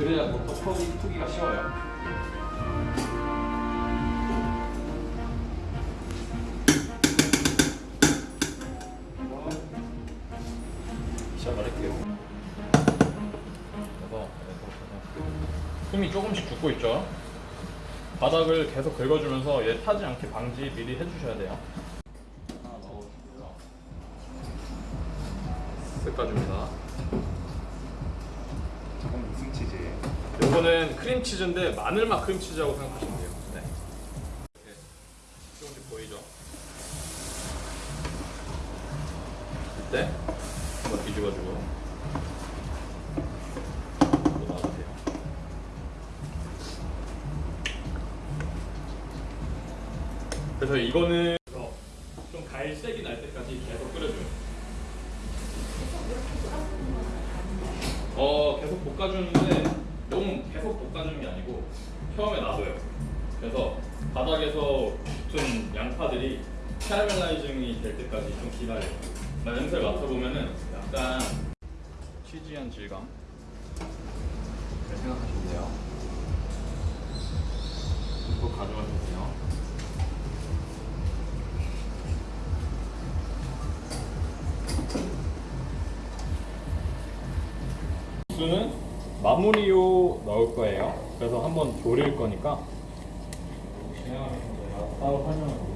그래야 뭐또 푸기, 푸기가 쉬워요. 시작할게요. 그래서 숨이 조금씩 죽고 있죠. 바닥을 계속 긁어주면서 얘 타지 않게 방지 미리 해주셔야 돼요. 크림치즈인데 마늘맛 크림치즈라고 생각하시면 돼요. 네. 이렇게 조금씩 보이죠? 이때 한번 뒤집어주고. 그래서 이거는 좀 갈색이 날 때까지 계속 끓여줘요. 어 계속 볶아주는데 너무 계속 볶아주는 게 아니고 처음에 놔둬요. 그래서 바닥에서 붙은 양파들이 캐러멜라이징이 될 때까지 좀 기다려요. 나 냄새를 맡아보면은 약간 치즈한 질감 네, 생각하시면 돼요. 또 가져가시면 돼요. 국수는 마무리로 넣을 거예요. 그래서 한번 졸일 거니까 돼요. 따로 설명을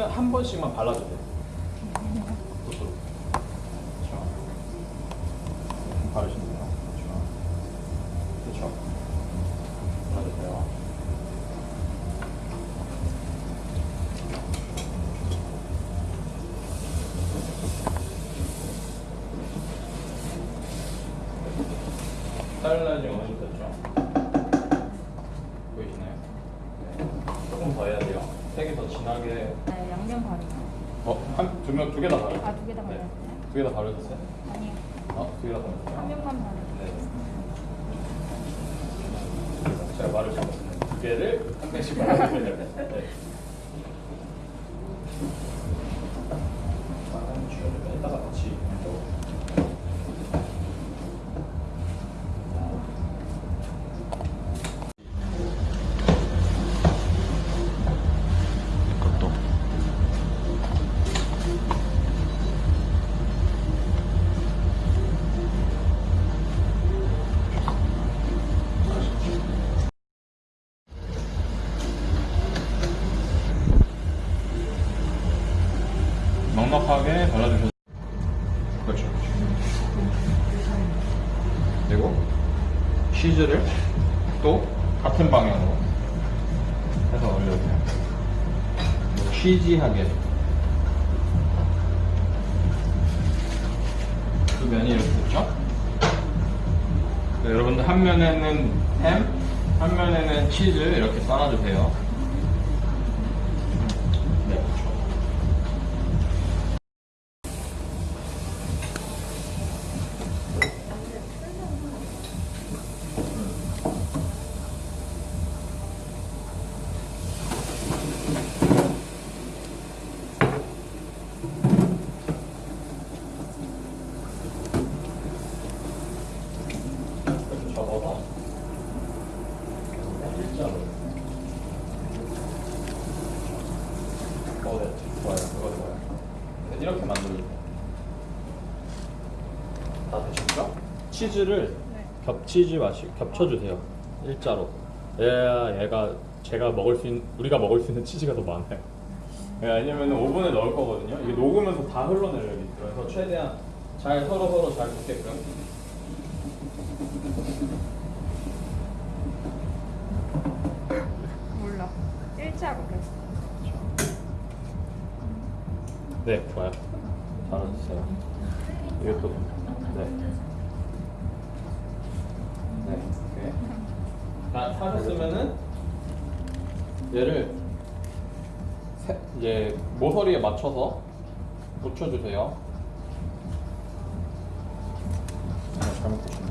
했는데 한, 번씩만. 그렇죠. 발라주세요. 사일라이징 어느 정도 됐죠? 보이시나요? 네. 조금 더 해야 돼요. 색이 더 진하게 두 명, 두 개 다 바르죠? 아, 두 개다 네. 바르셨어요? 두개 다 바르셨어요? 아니요. 어, 두 개 다 바르셨어요? 한 명만 바르요 네. 제가 잘못했네요. 두 개를 한 명씩 돼요. 네. 넉넉하게 발라주셔서 그렇죠. 그리고 치즈를 또 같은 방향으로 해서 올려주세요. 치즈하게 두 면이 이렇게 됐죠? 네, 여러분들 한 면에는 햄, 한 면에는 치즈 이렇게 쌓아주세요. 네, 그렇죠. 이렇게 접어서 일자로 어, 네, 좋아요. 그거 좋아요. 네, 이렇게 만들어주세요. 다 되셨죠? 치즈를 네. 겹치지 마시, 겹쳐주세요. 일자로. 얘야 얘가 제가 먹을 수 있는, 우리가 먹을 수 있는 치즈가 더 많아요. 예, 왜냐면 오븐에 넣을 거거든요. 이게 녹으면서 다 흘러내려요. 그래서 최대한 잘 서로 서로 잘 붙게끔. 다 타셨으면은 얘를 세, 이제 모서리에 맞춰서 붙여주세요. 아, 잘못 붙였네.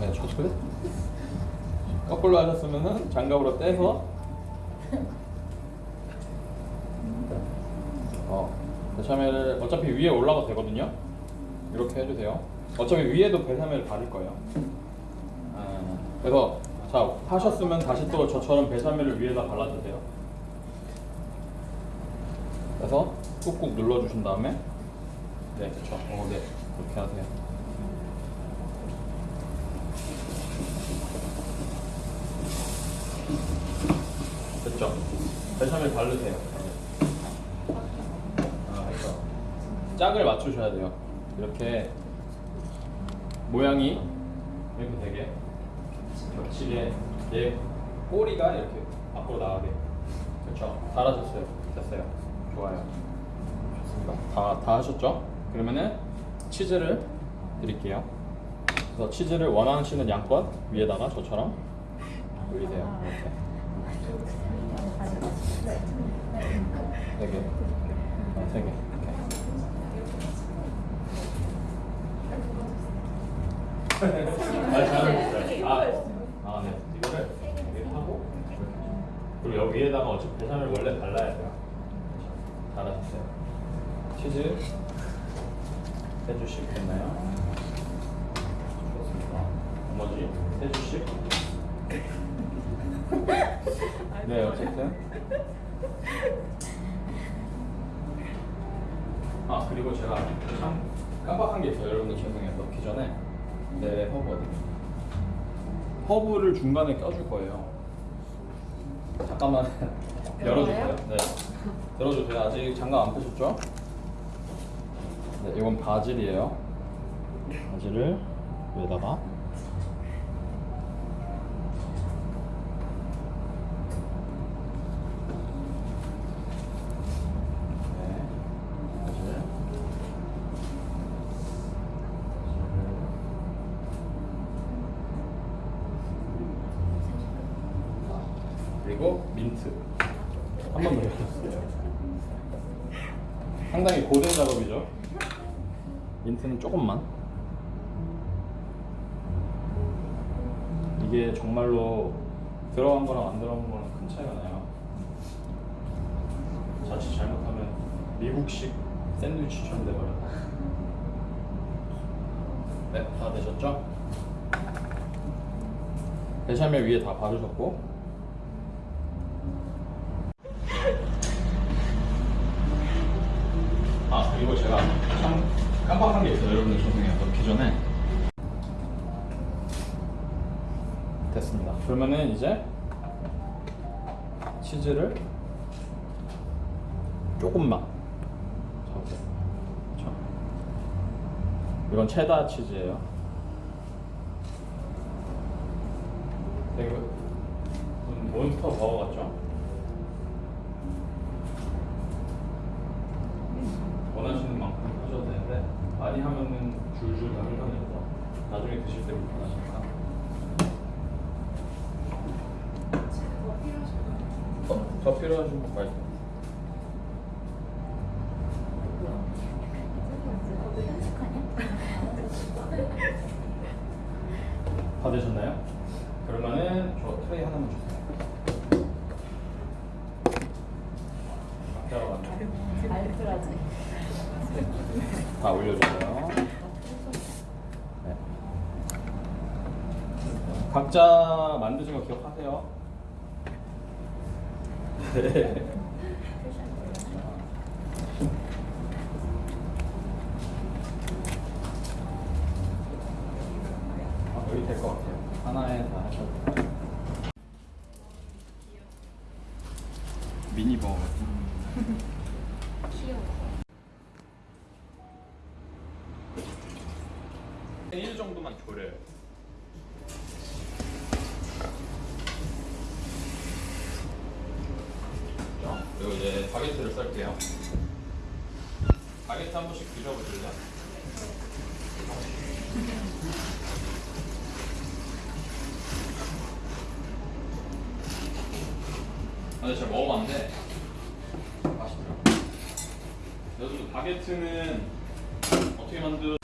네, 저도 거꾸로 하셨으면은 장갑으로 떼서 어, 베샤멜을 어차피 위에 올라가도 되거든요. 이렇게 해주세요. 어차피 위에도 베샤멜을 바를 거예요. 아, 그래서 자 하셨으면 다시 또 저처럼 베샤멜을 위에다 발라주세요. 그래서 꾹꾹 눌러주신 다음에 네, 그렇죠. 어, 네, 그렇게 하세요. 됐죠? 베샤멜 바르세요. 아. 짝을 맞추셔야 돼요. 이렇게 모양이 이렇게 되게 겹치게 얘 꼬리가 이렇게 앞으로 나가게. 그렇죠? 잘하셨어요. 됐어요. 좋아요. 좋습니다. 다, 다 하셨죠? 그러면은 치즈를 드릴게요. 그래서 치즈를 원하시는 양껏 위에다가 저처럼 올리세요. 이렇게. 세 개. 어, 세 개. 이렇게. 아, 잘하셨어요. 아, 아, 네. 이거를 이렇게 하고 그리고 여기 위에다가 어차피 베샤멜 원래 발라야 돼요. 잘하셨어요. 치즈 세 주씩 됐나요? 좋습니다. 나머지 세 주씩. 네, 어쨌든. 아 그리고 제가 참 깜빡한 게 있어요. 여러분들 죄송해요. 넣기 전에 네 허브 어디? 허브를 중간에 껴줄 거예요. 잠깐만 열어주세요. 네. 열어주세요. 아직 장갑 안 끼셨죠? 네, 이건 바질이에요. 바질을 여기다가 네, 바질. 그리고 민트 한 번더 넣었어요. 상당히 고된 작업이죠. 민트는 조금만. 이게 정말로 들어간 거랑 안 들어간 거랑 큰 차이가 나요. 자칫 잘못하면 미국식 샌드위치처럼 돼버려요. 네, 다 되셨죠? 베샤멜 위에 다 바르셨고 아 그리고 제가 참 깜빡한 게 있어요. 여러분들 죄송해요. 넣기 전에. 됐습니다. 그러면은 이제 치즈를 조금만. 이건 체다 치즈예요. 되게 무슨 몬스터 버거 같죠? 원하시는 만큼 하셔도 되는데 많이 하면은 줄줄 다 흘러내서 나중에 드실 때 불편하시니까 뭐 필요하실까요? 어? 더 필요하신 분 말씀 다 되셨나요? 그러면은 저 트레이 하나만 주세요? 알뜰하지. 다 올려주세요. 네. 각자 만드신 거 기억하세요? 네. 아, 여기 될 것 같아요. 하나에 다 하셔도 돼요. 미니 버거. 귀 바게트 한 번씩 드셔보실래요? 아, 근데 제가 먹어봤는데 맛있더라고요. 여러분 바게트는 어떻게 만들?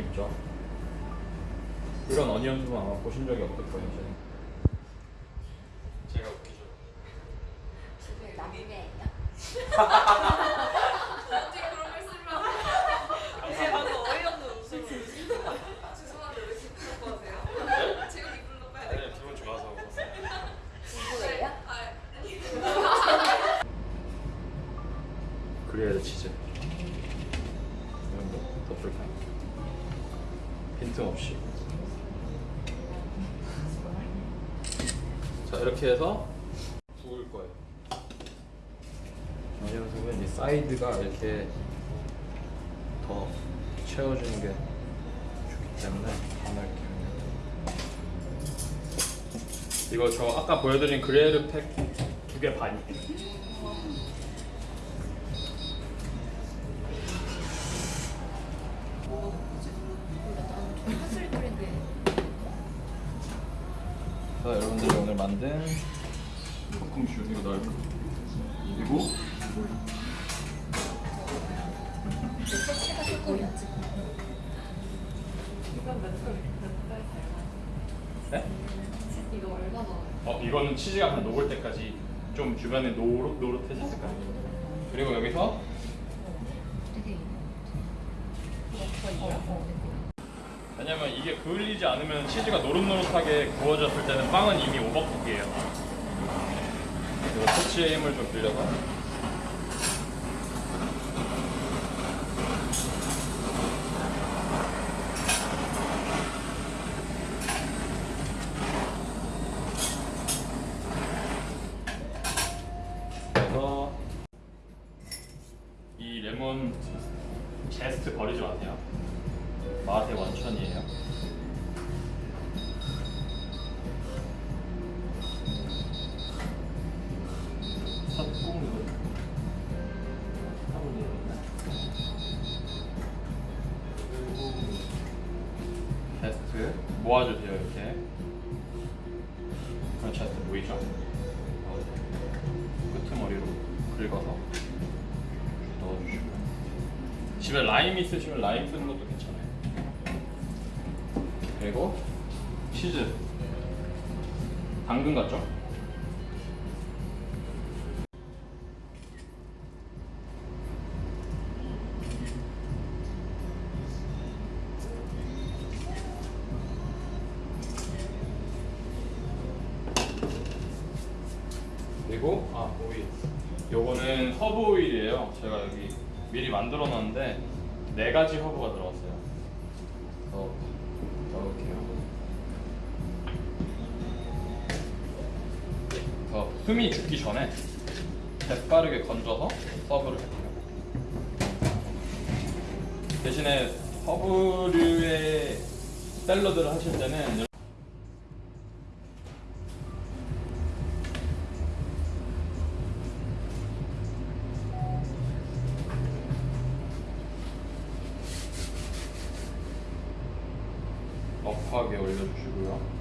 재밌죠? 이런 어니언숲은 아마 보신 적이 없을 거예요. 해서 구울 거예요. onion soup은 이 사이드가 이렇게 더 채워주는 게 좋기 때문에 안 할게요. 이거 저 아까 보여드린 Gruyère 팩 두 개 반이에요. 여러분들이 오늘 만든 볶음슈 이거 넣을 거 그리고. 네? 이거 얼마나? 어 이거는 치즈가 한 녹을 때까지 좀 주변에 노릇 노릇해졌을 거예요 그리고 여기서 왜냐면 이게 그을리지 않으면 치즈가 노릇노릇하게 구워졌을 때는 빵은 이미 오버쿡이에요. 그리고 토치의 힘을 좀 빌려서 모아주세요 이렇게. 그런 제스트 보이죠? 끄트머리로 긁어서 넣어주시고요. 집에 라임 있으시면 라임 쓰는 것도 괜찮아요. 그리고 치즈. 당근 같죠? 그리고 아 오일. 요거는 허브 오일이에요. 제가 여기 미리 만들어 놨는데 네 가지 허브가 들어갔어요. 어, 넣을게요. 어, 숨이 죽기 전에 재빠르게 건져서 serve를 할게요. 대신에 허브류의 샐러드를 하실 때는 업하게 올려주시고요.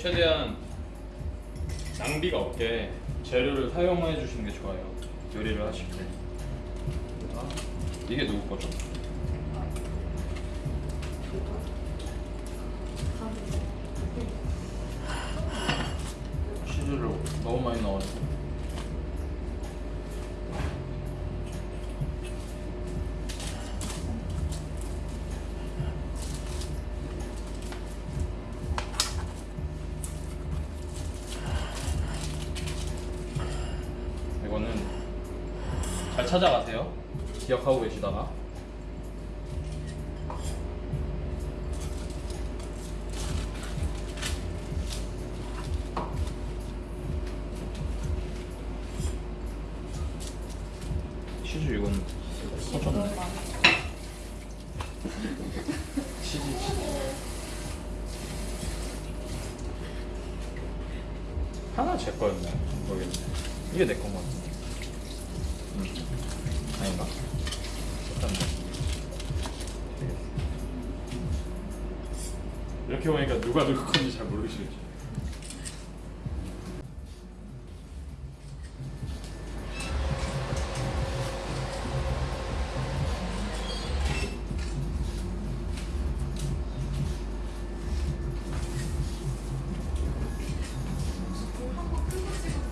최대한 낭비가 없게 재료를 사용해 주시는 게 좋아요. 요리를 하실 때. 아, 이게 누구 거죠? 치즈를 너무 많이 넣어가지고. 이거는 잘 찾아가세요. 기억하고 계시다가. 치즈 이건 터졌네. 치즈. 하나 제 거였네. 모르겠네. 이게 내 건가? 음. 이렇게 보니까 누가 누구 건지 잘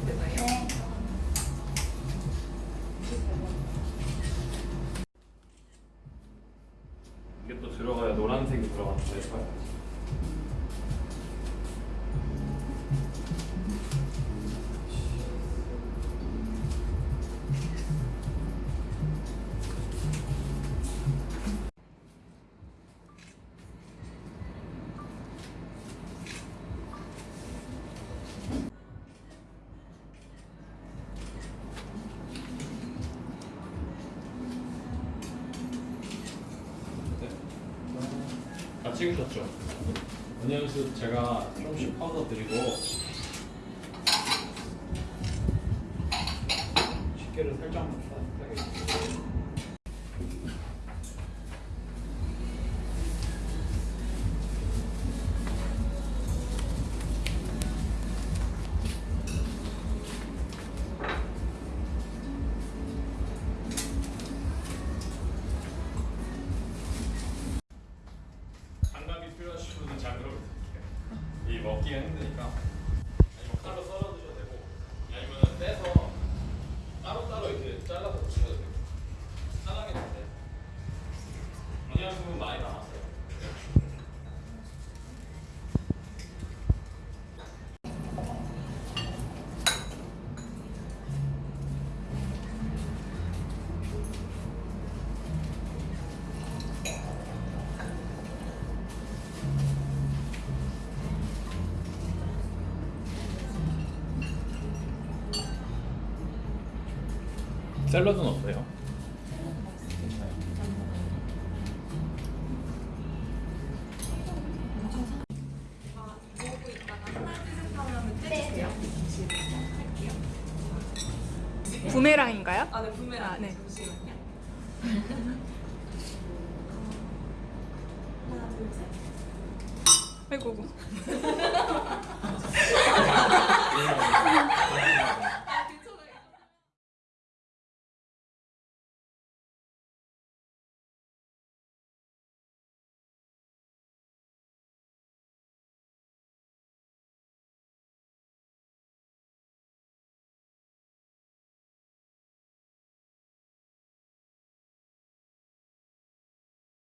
되나요? 이게 또 들어가야 노란색이 들어가는데 찍으셨죠? 은연수 제가 조금씩 퍼서 드리고 집게를 살짝 많이 남았어요. 샐러드는? 괜찮아요. 부메랑인가요? 아, 네, 부메랑. 아, 네. 잠시만요. 어, 하나, 둘, 셋. 아이고. 네.